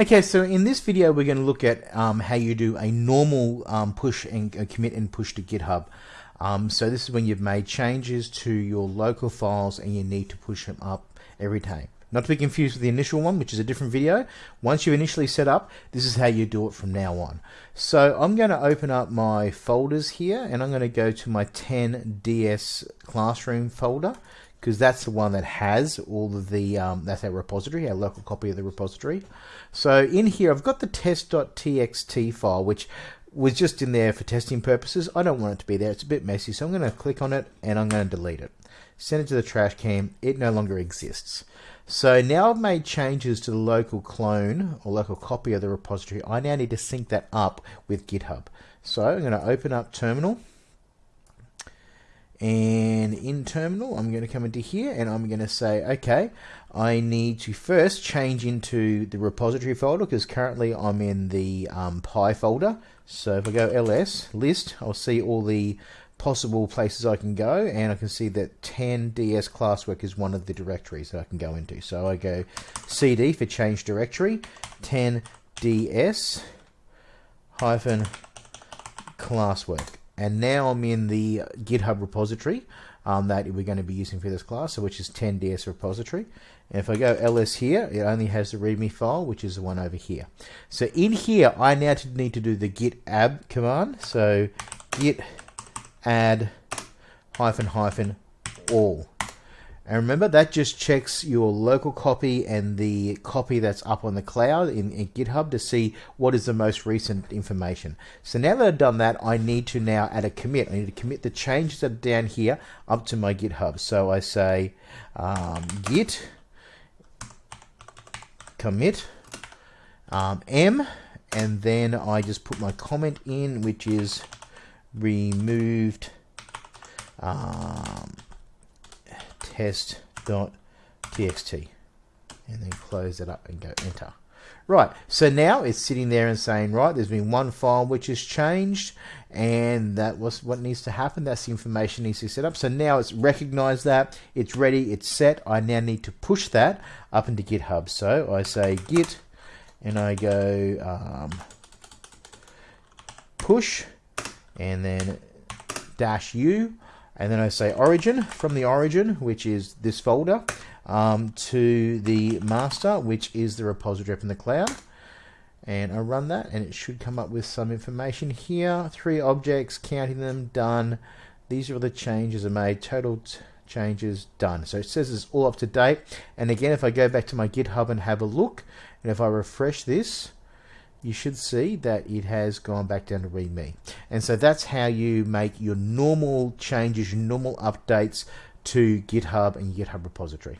Okay, so in this video we're going to look at um, how you do a normal um, push and uh, commit and push to GitHub. Um, so this is when you've made changes to your local files and you need to push them up every time. Not to be confused with the initial one, which is a different video. Once you've initially set up, this is how you do it from now on. So I'm going to open up my folders here and I'm going to go to my 10DS classroom folder because that's the one that has all of the, um, that's our repository, our local copy of the repository. So in here, I've got the test.txt file, which was just in there for testing purposes. I don't want it to be there. It's a bit messy, so I'm going to click on it and I'm going to delete it. Send it to the trash can. It no longer exists. So now I've made changes to the local clone or local copy of the repository. I now need to sync that up with GitHub. So I'm going to open up Terminal and in terminal I'm going to come into here and I'm going to say okay I need to first change into the repository folder because currently I'm in the um, Pi folder. So if I go ls list I'll see all the possible places I can go and I can see that 10ds classwork is one of the directories that I can go into. So I go cd for change directory 10ds hyphen classwork and now I'm in the GitHub repository um, that we're going to be using for this class, so which is 10ds repository. And if I go ls here, it only has the README file, which is the one over here. So in here, I now need to do the git add command. So git add hyphen hyphen all. And remember, that just checks your local copy and the copy that's up on the cloud in, in, GitHub to see what is the most recent information. So now that I've done that, I need to now add a commit. I need to commit the changes that are down here up to my GitHub. So I say um, git commit um, m, and then I just put my comment in, which is removed um, test.txt and then close it up and go enter. Right, so now it's sitting there and saying, right, there's been one file which has changed, and that was what needs to happen. That's the information needs to be set up. So now it's recognized that, it's ready, it's set. I now need to push that up into GitHub. So I say git, and I go um, push, and then dash u, and then I say origin from the origin, which is this folder, um, to the master, which is the repository in the cloud. And I run that, and it should come up with some information here. Three objects, counting them, done. These are the changes are made. Total changes done. So it says it's all up to date. And again, if I go back to my GitHub and have a look, and if I refresh this, you should see that it has gone back down to README. And so that's how you make your normal changes, your normal updates to GitHub and GitHub repository.